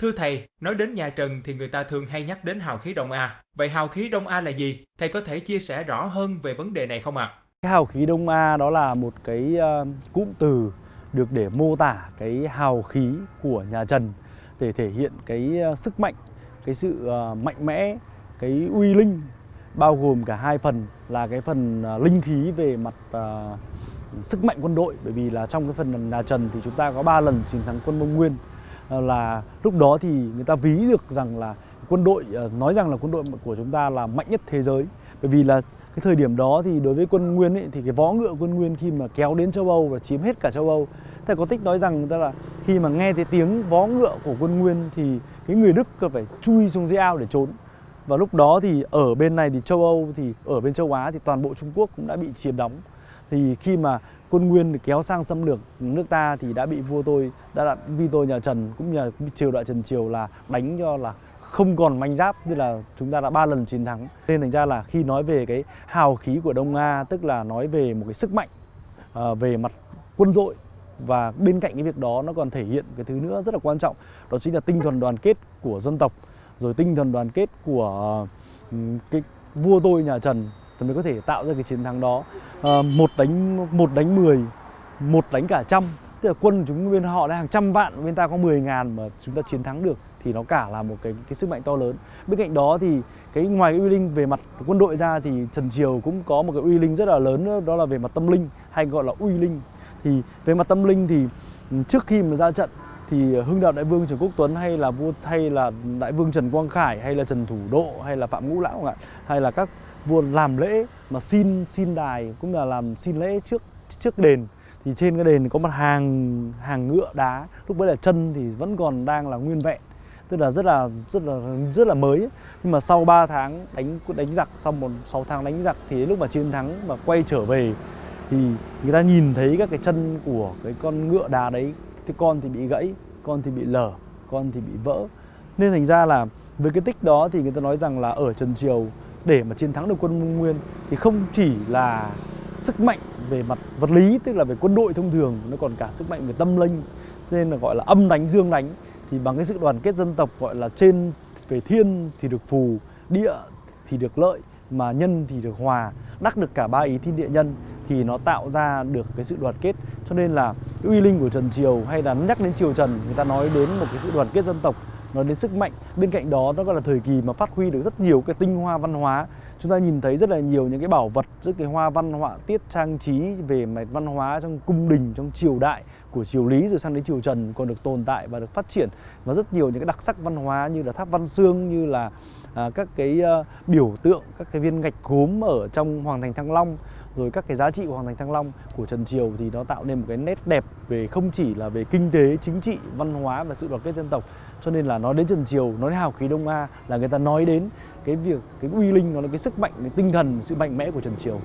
Thưa thầy, nói đến nhà Trần thì người ta thường hay nhắc đến hào khí Đông A. Vậy hào khí Đông A là gì? Thầy có thể chia sẻ rõ hơn về vấn đề này không ạ? Cái hào khí Đông A đó là một cái ờ, cụm từ được để mô tả cái hào khí của nhà Trần để thể hiện cái ờ, sức mạnh, cái sự ờ, mạnh mẽ, cái uy linh bao gồm cả hai phần là cái phần linh khí về mặt uh, sức mạnh quân đội bởi vì là trong cái phần nhà Trần thì chúng ta có 3 lần chiến thắng quân Mông Nguyên Ờ, là lúc đó thì người ta ví được rằng là quân đội ờ, nói rằng là quân đội của chúng ta là mạnh nhất thế giới. Bởi vì là cái thời điểm đó thì đối với quân Nguyên ấy, thì cái võ ngựa quân Nguyên khi mà kéo đến châu Âu và chiếm hết cả châu Âu thầy có tích nói rằng người ta là khi mà nghe thấy tiếng vó ngựa của quân Nguyên thì cái người Đức cần phải chui xuống dưới ao để trốn. Và lúc đó thì ở bên này thì châu Âu thì ở bên châu Á thì toàn bộ Trung Quốc cũng đã bị chiếm đóng thì khi mà quân Nguyên kéo sang xâm lược nước ta thì đã bị vua tôi đã đặt vi tôi nhà Trần cũng như triều đại Trần Triều là đánh cho là không còn manh giáp như là chúng ta đã ba lần chiến thắng. Nên thành ra là khi nói về cái hào khí của Đông Nga tức là nói về một cái sức mạnh uh, về mặt quân đội và bên cạnh cái việc đó nó còn thể hiện cái thứ nữa rất là quan trọng đó chính là tinh thần đoàn kết của dân tộc rồi tinh thần đoàn kết của uh, cái vua tôi nhà Trần thì mới có thể tạo ra cái chiến thắng đó. À, một đánh một đánh mười một đánh cả trăm. Tức là quân chúng bên họ đã hàng trăm vạn bên ta có 10 ngàn mà chúng ta chiến thắng được thì nó cả là một cái cái sức mạnh to lớn. Bên cạnh đó thì cái ngoài cái uy linh về mặt quân đội ra thì Trần Triều cũng có một cái uy linh rất là lớn nữa đó là về mặt tâm linh hay gọi là uy linh. Thì về mặt tâm linh thì ừ, trước khi mà ra trận thì Hưng Đạo Đại Vương Trần Quốc Tuấn hay là vua hay là Đại Vương Trần Quang Khải hay là Trần Thủ Độ hay là Phạm Ngũ Lão hay là các vua làm lễ mà xin xin đài cũng là làm xin lễ trước trước đền. Thì trên cái đền có một hàng hàng ngựa đá. Lúc bấy là chân thì vẫn còn đang là nguyên vẹn. Tức là rất là rất là rất là mới. Nhưng mà sau 3 tháng đánh đánh giặc, sau một 6 tháng đánh giặc thì lúc mà chiến thắng và quay trở về thì người ta nhìn thấy các cái chân của cái con ngựa đá đấy. Thì con thì bị gãy, con thì bị lở, con thì bị vỡ. Nên thành ra là với cái tích đó thì người ta nói rằng là ở Trần Triều để mà chiến thắng được quân Mông Nguyên thì không chỉ là sức mạnh về mặt vật lý, tức là về quân đội thông thường, nó còn cả sức mạnh về tâm linh, nên là gọi là âm đánh, dương đánh, thì bằng cái sự đoàn kết dân tộc gọi là trên về thiên thì được phù, địa thì được lợi, mà nhân thì được hòa, đắc được cả ba ý thiên địa nhân, thì nó tạo ra được cái sự đoàn kết. Cho nên là uy linh của Trần Triều hay là nhắc đến Triều Trần, người ta nói đến một cái sự đoàn kết dân tộc nói đến sức mạnh, bên cạnh đó nó còn là thời kỳ mà phát huy được rất nhiều cái tinh hoa văn hóa. Chúng ta nhìn thấy rất là nhiều những cái bảo vật, rất cái hoa văn họa tiết trang trí về mặt văn hóa trong cung đình, trong triều đại của triều lý rồi sang đến triều trần còn được tồn tại và được phát triển. Và rất nhiều những cái đặc sắc văn hóa như là tháp văn xương, như là à, các cái uh, biểu tượng các cái viên gạch gốm ở trong hoàng thành thăng long rồi các cái giá trị của hoàng thành thăng long của trần triều thì nó tạo nên một cái nét đẹp về không chỉ là về kinh tế chính trị văn hóa và sự đoàn kết dân tộc. Cho nên là nói đến trần triều nói đến hào khí đông a là người ta nói đến cái việc cái uy linh nó là cái sức mạnh cái tinh thần sự mạnh mẽ của trần triều.